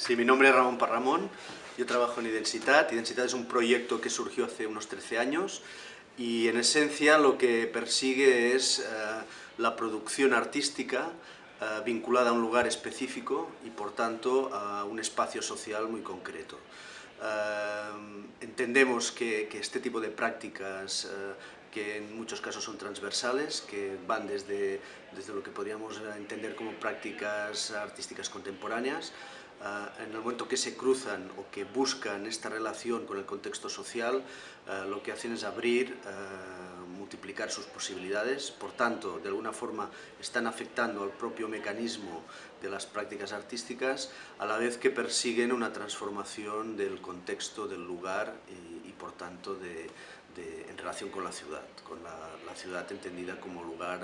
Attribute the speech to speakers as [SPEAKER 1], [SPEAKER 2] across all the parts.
[SPEAKER 1] Sí, mi nombre es Ramón Parramón, yo trabajo en Identitat. Identitat es un proyecto que surgió hace unos 13 años y en esencia lo que persigue es eh, la producción artística eh, vinculada a un lugar específico y por tanto a un espacio social muy concreto. Eh, entendemos que, este tipo de prácticas que en muchos casos son transversales, que van desde, desde lo que podríamos entender como prácticas artísticas contemporáneas, eh, en el momento que se cruzan o que buscan esta relación con el contexto social, eh, lo que hacen es abrir, eh, multiplicar sus posibilidades, por tanto, de alguna forma están afectando al propio mecanismo de las prácticas artísticas, a la vez que persiguen una transformación del contexto, del lugar y, por tanto de, en relación con la ciudad, con la, ciudad entendida como lugar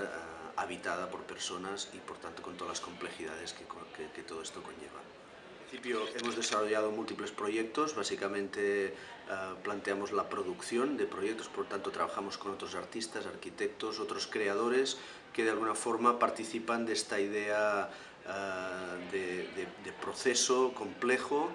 [SPEAKER 1] habitada por personas y por tanto con todas las complejidades que, todo esto conlleva. Principio hemos desarrollado múltiples proyectos, básicamente eh, planteamos la producción de proyectos, por tanto trabajamos con otros artistas, arquitectos, otros creadores que de alguna forma participan de esta idea eh, de, proceso complejo,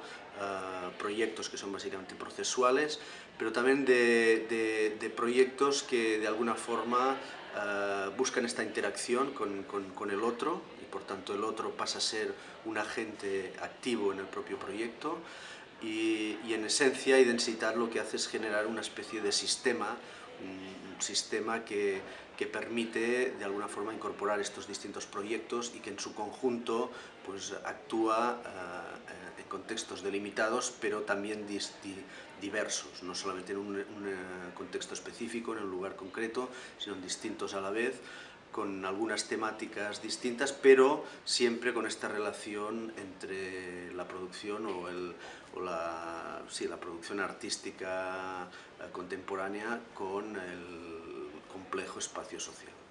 [SPEAKER 1] proyectos que son básicamente procesuales, pero también de proyectos que de alguna forma uh, buscan esta interacción con, con, el otro y por tanto el otro pasa a ser un agente activo en el propio proyecto y, en esencia Identitat lo que hace es generar una especie de sistema, un, sistema que, que permite de alguna forma incorporar estos distintos proyectos y que en su conjunto pues, actúa uh, en contextos delimitados pero también di, di, diversos, no solamente en un, un, contexto específico, en un lugar concreto, sino en distintos a la vez, con algunas temáticas distintas, pero siempre con esta relación entre la producción o, el, o la, sí, la producción artística contemporánea con el complejo espacio social.